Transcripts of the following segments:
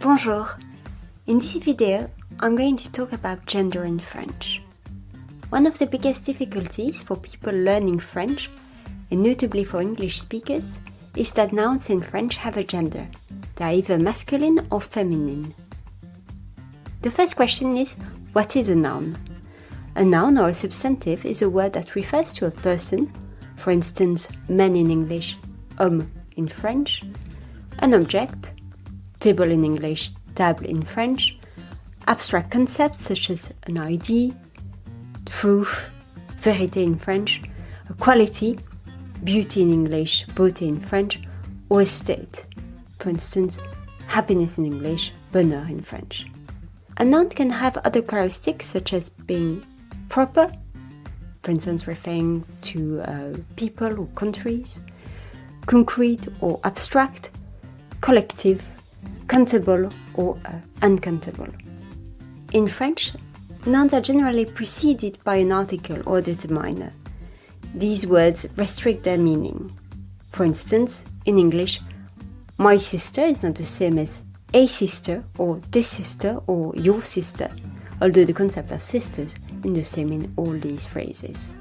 Bonjour! In this video, I'm going to talk about gender in French. One of the biggest difficulties for people learning French, and notably for English speakers, is that nouns in French have a gender. They are either masculine or feminine. The first question is, what is a noun? A noun or a substantive is a word that refers to a person, for instance, man in English, homme in French, an object, table in English, table in French, abstract concepts such as an ID, truth, vérité in French, a quality, beauty in English, beauté in French, or a state, for instance, happiness in English, bonheur in French. A noun can have other characteristics such as being proper, for instance, referring to uh, people or countries, concrete or abstract, collective, countable or uh, uncountable. In French, nouns are generally preceded by an article or determiner. These words restrict their meaning. For instance, in English, my sister is not the same as a sister or this sister or your sister, although the concept of sisters is the same in all these phrases.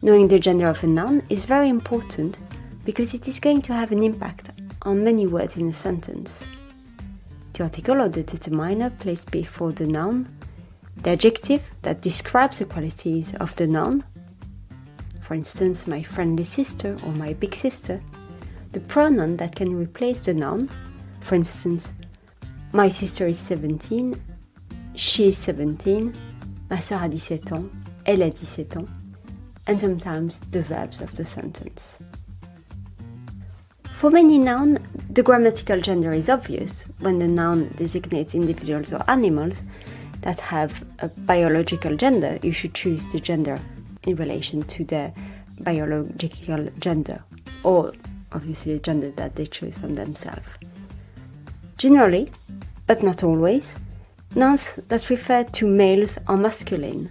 Knowing the gender of a noun is very important because it is going to have an impact on many words in a sentence. The article or the determiner placed before the noun, the adjective that describes the qualities of the noun, for instance, my friendly sister or my big sister, the pronoun that can replace the noun, for instance, my sister is 17, she is 17, ma soeur a 17 ans, elle a 17 ans, and sometimes the verbs of the sentence. For many nouns, the grammatical gender is obvious when the noun designates individuals or animals that have a biological gender. You should choose the gender in relation to their biological gender, or obviously the gender that they choose from themselves. Generally, but not always, nouns that refer to males are masculine.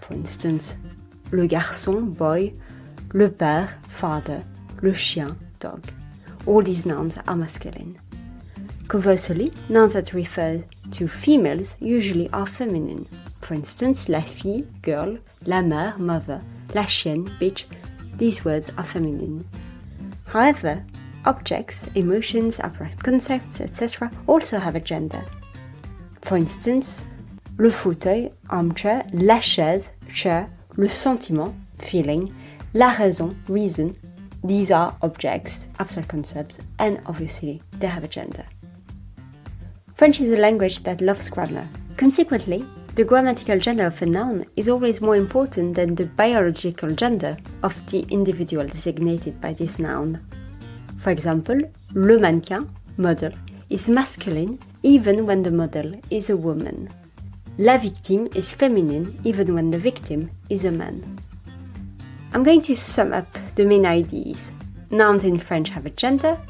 For instance, le garçon, boy, le père, father, le chien, dog. All these nouns are masculine. Conversely, nouns that refer to females usually are feminine. For instance, la fille, girl, la mère, mother, la chienne, bitch, these words are feminine. However, objects, emotions, abstract concepts, etc. also have a gender. For instance, le fauteuil, armchair, la chaise, chair, le sentiment, feeling, la raison, reason, these are objects, abstract concepts, and obviously they have a gender. French is a language that loves grammar. Consequently, the grammatical gender of a noun is always more important than the biological gender of the individual designated by this noun. For example, le mannequin, model, is masculine even when the model is a woman. La victime is feminine even when the victim is a man. I'm going to sum up the main ideas. Nouns in French have a gender.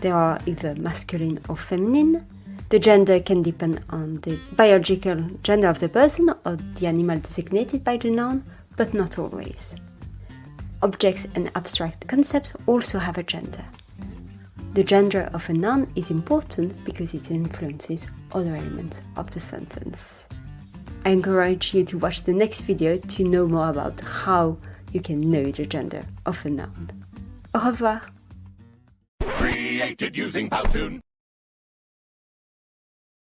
They are either masculine or feminine. The gender can depend on the biological gender of the person or the animal designated by the noun, but not always. Objects and abstract concepts also have a gender. The gender of a noun is important because it influences other elements of the sentence. I encourage you to watch the next video to know more about how you can know the gender of a noun. Au revoir! Created using Powtoon.